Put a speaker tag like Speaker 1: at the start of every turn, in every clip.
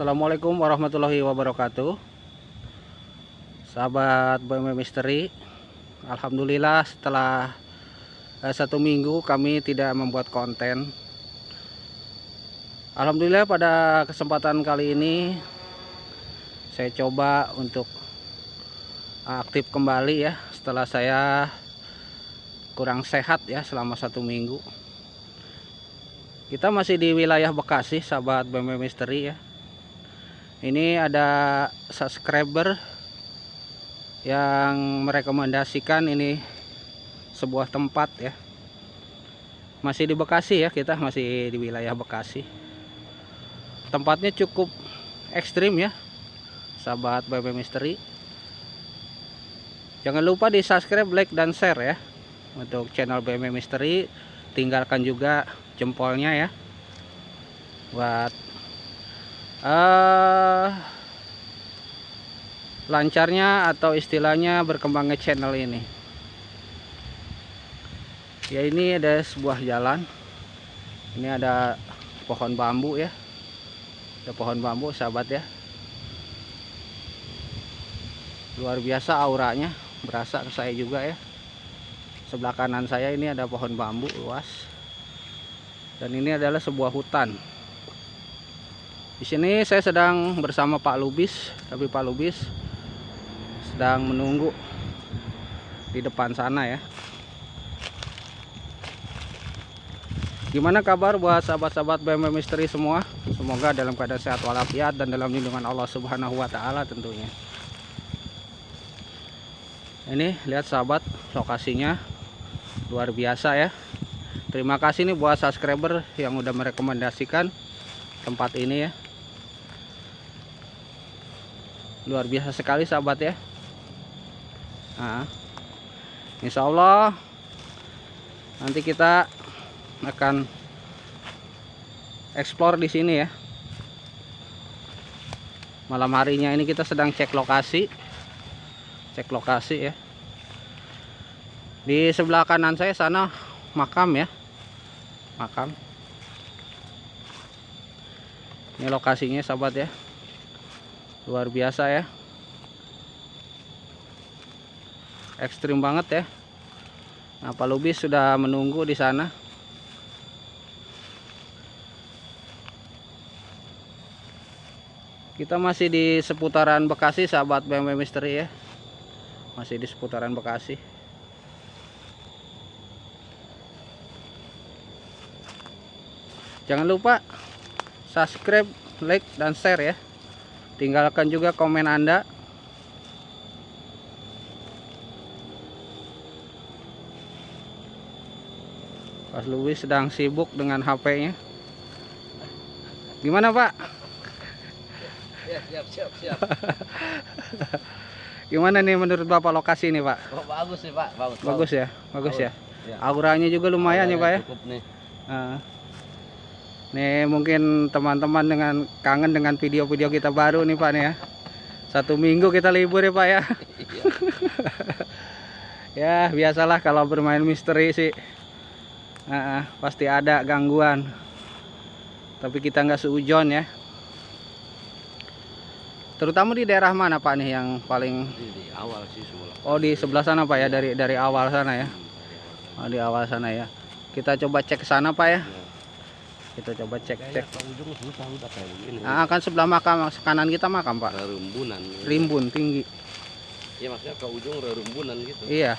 Speaker 1: Assalamualaikum warahmatullahi wabarakatuh. Sahabat BMW Misteri Alhamdulillah setelah eh, satu minggu kami tidak membuat konten. Alhamdulillah pada kesempatan kali ini Saya coba untuk aktif kembali ya Setelah saya kurang sehat ya selama satu minggu. Kita masih di wilayah Bekasi sahabat BMW Misteri ya ini ada subscriber yang merekomendasikan ini sebuah tempat ya. Masih di Bekasi ya kita masih di wilayah Bekasi. Tempatnya cukup ekstrim ya sahabat BMW Misteri. Jangan lupa di subscribe like dan share ya untuk channel BMW Misteri. Tinggalkan juga jempolnya ya buat uh, lancarnya atau istilahnya berkembangnya channel ini. Ya ini ada sebuah jalan. Ini ada pohon bambu ya. Ada pohon bambu sahabat ya. Luar biasa auranya berasa ke saya juga ya. Sebelah kanan saya ini ada pohon bambu luas. Dan ini adalah sebuah hutan di sini saya sedang bersama Pak Lubis tapi Pak Lubis sedang menunggu di depan sana ya. Gimana kabar buat sahabat-sahabat BMW Misteri semua? Semoga dalam keadaan sehat walafiat dan dalam lindungan Allah Subhanahu Wa Taala tentunya. Ini lihat sahabat lokasinya luar biasa ya. Terima kasih nih buat subscriber yang udah merekomendasikan tempat ini ya luar biasa sekali sahabat ya. Nah, Insya Allah nanti kita akan explore di sini ya. Malam harinya ini kita sedang cek lokasi. Cek lokasi ya. Di sebelah kanan saya sana makam ya. Makam. Ini lokasinya sahabat ya luar biasa ya. Ekstrim banget ya. Nah Pak Lubis sudah menunggu di sana. Kita masih di seputaran Bekasi sahabat BMW Misteri ya. Masih di seputaran Bekasi. Jangan lupa subscribe like dan share ya tinggalkan juga komen anda Pas Louis sedang sibuk dengan HP nya gimana pak
Speaker 2: Ya, siap, siap, siap.
Speaker 1: gimana nih menurut bapak lokasi ini pak
Speaker 2: Oh, bagus nih, Pak. Bagus.
Speaker 1: bagus ya bagus ya
Speaker 2: Ya.
Speaker 1: auranya juga lumayan ya pak ya
Speaker 2: Cukup nih.
Speaker 1: Nah, nih mungkin teman-teman dengan kangen dengan video-video kita baru nih Pak nih ya. Satu minggu kita libur ya Pak ya.
Speaker 2: Iya.
Speaker 1: ya biasalah kalau bermain misteri sih. Nah, pasti ada gangguan. Tapi kita nggak seujon ya. Terutama di daerah mana Pak nih yang paling
Speaker 2: di awal sih semula.
Speaker 1: Oh di sebelah sana Pak ya dari dari awal sana ya. Oh, di awal sana ya. Kita coba cek ke sana Pak ya. Kita coba cek
Speaker 2: Kayaknya
Speaker 1: cek.
Speaker 2: ke ujung susah udah kayak begini.
Speaker 1: Nah, kan sebelah makam kanan kita makam Pak.
Speaker 2: Rerumbunan.
Speaker 1: Rimbun tinggi.
Speaker 2: Iya, maksudnya ke ujung rerumbunan gitu.
Speaker 1: Iya.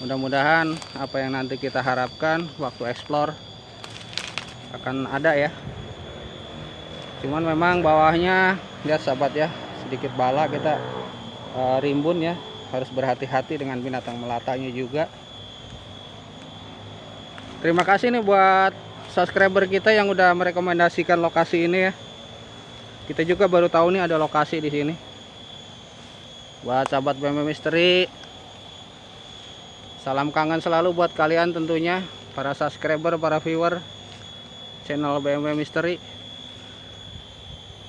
Speaker 1: Mudah-mudahan apa yang nanti kita harapkan waktu explore akan ada ya. Cuman memang bawahnya lihat sahabat ya, sedikit bala kita eh, rimbun ya. Harus berhati-hati dengan binatang melatanya juga. Terima kasih nih buat subscriber kita yang udah merekomendasikan lokasi ini ya. Kita juga baru tahu nih ada lokasi di sini. Buat sahabat BMW Misteri, salam kangen selalu buat kalian tentunya para subscriber, para viewer channel BMW Misteri.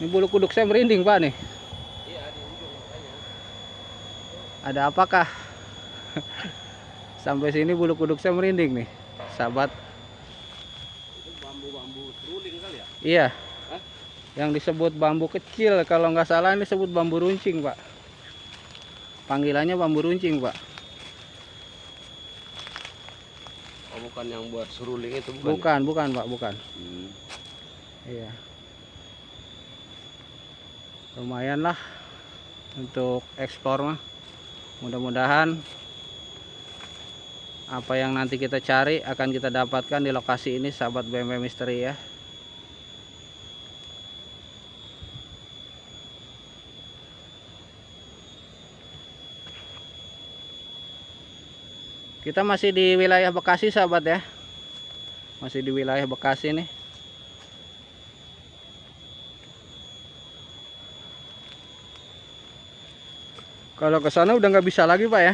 Speaker 1: Ini bulu kuduk saya merinding pak nih. Ada apakah? Sampai sini bulu kuduk saya merinding nih, sahabat.
Speaker 2: Itu bambu-bambu seruling kali ya?
Speaker 1: Iya.
Speaker 2: Hah?
Speaker 1: yang disebut bambu kecil kalau nggak salah ini disebut bambu runcing pak panggilannya bambu runcing pak
Speaker 2: Oh bukan yang buat seruling itu bukan?
Speaker 1: bukan bukan pak bukan
Speaker 2: Hmm.
Speaker 1: iya lumayan lah untuk ekspor mah mudah-mudahan apa yang nanti kita cari akan kita dapatkan di lokasi ini sahabat BMW Misteri ya kita masih di wilayah Bekasi sahabat ya. Masih di wilayah Bekasi nih. Kalau ke sana udah nggak bisa lagi pak ya?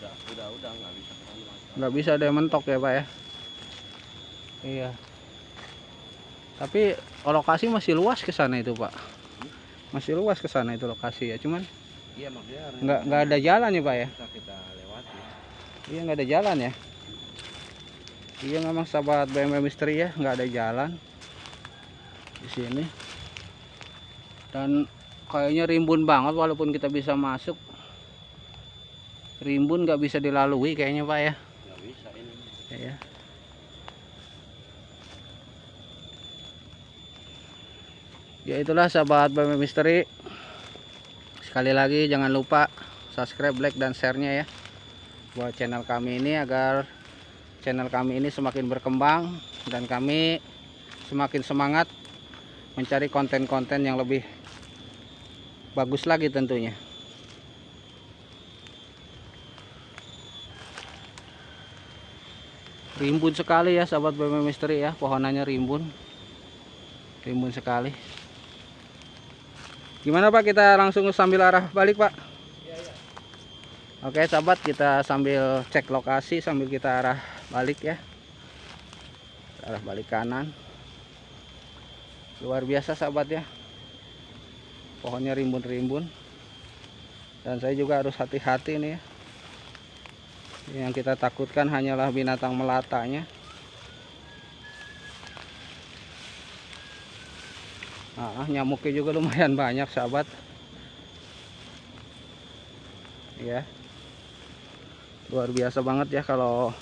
Speaker 2: Udah, udah, udah nggak bisa
Speaker 1: nggak bisa ada mentok ya pak ya? Iya. Tapi lokasi masih luas ke sana itu pak. Masih luas ke sana itu lokasi ya cuman
Speaker 2: Iya
Speaker 1: nggak nggak ada jalan ya pak ya?
Speaker 2: kita.
Speaker 1: Iya nggak ada jalan ya? Iya memang sahabat BMW Misteri ya nggak ada jalan di sini. Dan kayaknya rimbun banget walaupun kita bisa masuk. Rimbun nggak bisa dilalui kayaknya pak ya?
Speaker 2: Nggak bisa ini.
Speaker 1: ya ya itulah sahabat BMW Misteri sekali lagi jangan lupa subscribe like dan share-nya ya buat channel kami ini agar channel kami ini semakin berkembang dan kami semakin semangat mencari konten-konten yang lebih bagus lagi tentunya. Rimbun sekali ya sahabat BMW Misteri ya pohonannya rimbun. Rimbun sekali. Gimana Pak? Kita langsung sambil arah balik Pak Oke sahabat kita sambil cek lokasi sambil kita arah balik ya. Arah balik kanan. Luar biasa sahabat ya. Pohonnya rimbun-rimbun. Dan saya juga harus hati-hati nih ya. Yang kita takutkan hanyalah binatang melatanya. Nah, nyamuknya juga lumayan banyak sahabat. Ya luar biasa banget ya kalau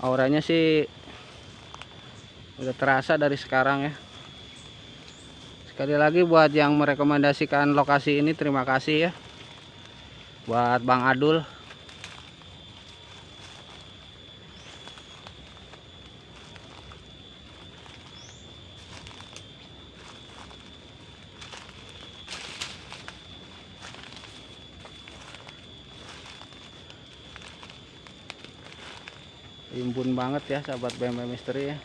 Speaker 1: auranya sih udah terasa dari sekarang ya. Sekali lagi buat yang merekomendasikan lokasi ini terima kasih ya. Buat Bang Adul rimbun banget ya sahabat BMW Misteri ya.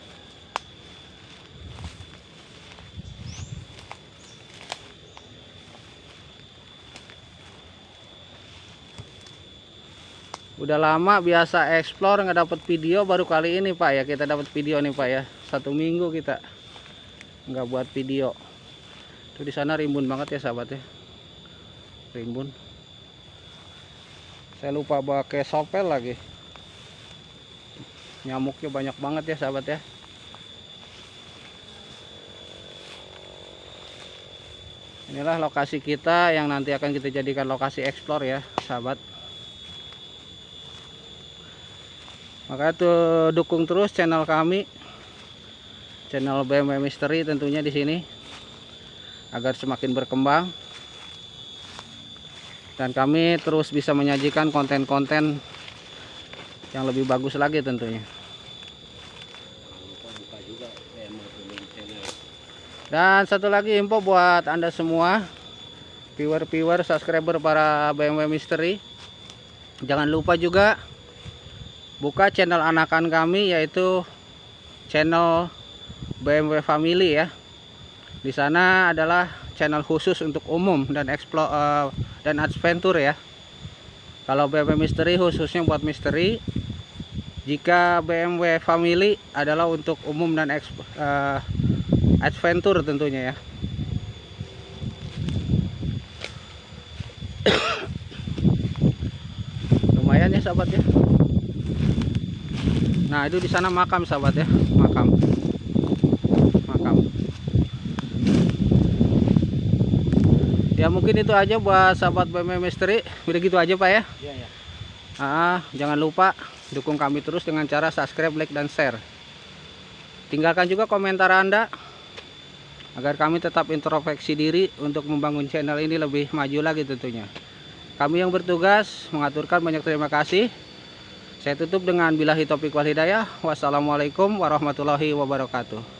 Speaker 1: Udah lama biasa explore nggak dapat video baru kali ini pak ya. Kita dapat video nih pak ya. Satu minggu kita nggak buat video. Tuh di sana rimbun banget ya sahabat ya. Rimbun. Saya lupa pakai sopel lagi nyamuknya banyak banget ya sahabat ya. Inilah lokasi kita yang nanti akan kita jadikan lokasi explore ya sahabat. Maka tuh dukung terus channel kami. Channel BMW Misteri tentunya di sini. Agar semakin berkembang. Dan kami terus bisa menyajikan konten-konten yang lebih bagus lagi tentunya. Dan satu lagi info buat anda semua viewer-viewer subscriber para BMW Misteri jangan lupa juga buka channel anakan kami yaitu channel BMW Family ya. Di sana adalah channel khusus untuk umum dan explore eh, dan adventure ya. Kalau BMW Misteri khususnya buat misteri jika BMW Family adalah untuk umum dan eks- eh, adventure tentunya ya. Lumayan ya sahabat ya. Nah itu di sana makam sahabat ya. Makam. Makam. Ya mungkin itu aja buat sahabat BM Misteri udah gitu aja Pak ya?
Speaker 2: Iya ya.
Speaker 1: Ah, jangan lupa dukung kami terus dengan cara subscribe, like, dan share. Tinggalkan juga komentar Anda agar kami tetap introspeksi diri untuk membangun channel ini lebih maju lagi tentunya. Kami yang bertugas mengaturkan banyak terima kasih. Saya tutup dengan bilahi topik wal hidayah. Wassalamualaikum warahmatullahi wabarakatuh.